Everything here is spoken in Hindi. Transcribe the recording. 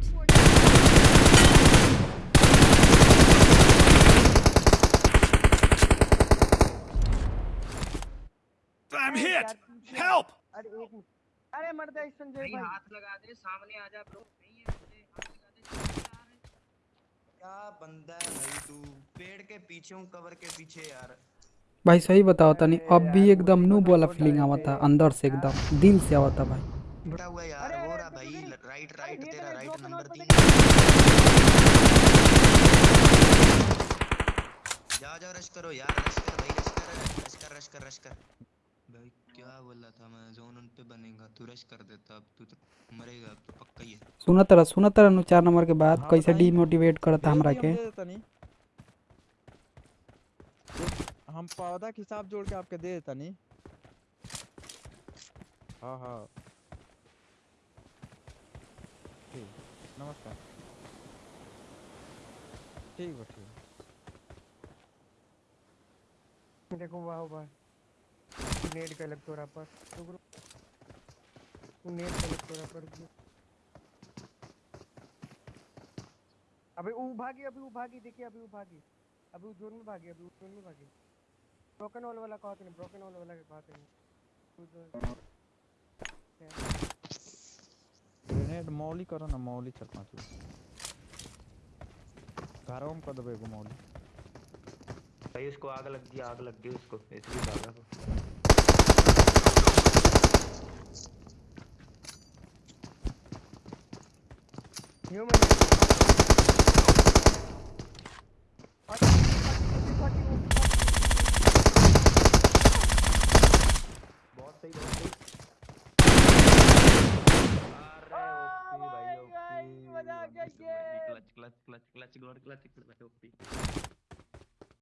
point. I'm hit! Help! अरे मर जा संजय भाई हाथ लगा दे सामने आ जा ब्रो नहीं है मुझे हाथ लगा दे क्या बंदा है भाई तू? पेड़ के पीछे हूँ कवर के पीछे यार। भाई सही बताओ तनी। अब भी एकदम नूब वाला फीलिंग आवा था अंदर से एकदम दिल से आवा था भाई। बेटा हुआ यार? वो रहा भाई राइट राइट तेरा राइट नंबर note तीन जा जा रश करो यार रश कर भाई रश कर रश कर रश कर रश कर। भाई क्या बोला था मैं? जोन उन पे बनेगा तू रश कर देता अब तू तो मरेगा अब तो पक्का ही है। सुना तरह सुना तरह नु चार नंबर के बाद हाँ, कैसे डीमोटिवेट करता हमरा के? हम पौधा के हिसाब जोड़ के आपके दे देता नहीं। हाँ हाँ। ठीक, नमस्कार। ठीक बा, ठीक। देखो, वाह वाह। नेट का लग तोरा पर। नेट का लग तोरा पर। अबे वो भागी, अभी वो भागी, देखिए, अभी वो भागी। अभी वो जोन में भागी, अभी वो जोन में भागी। ब्रोकन वॉल वाला कहा ब्रोकन वॉल वाला कहा नहीं तू जो ग्रेनेड मौली करो ना मौली चार पाँच घरों में कर देबे एगो मौली? भाई उसको आग लग गई आग लग गई उसको। इसलिए भागा वो ह्यूमन बहुत Clutch, clutch, clutch, clutch, clutch, clutch, clutch, clutch, clutch,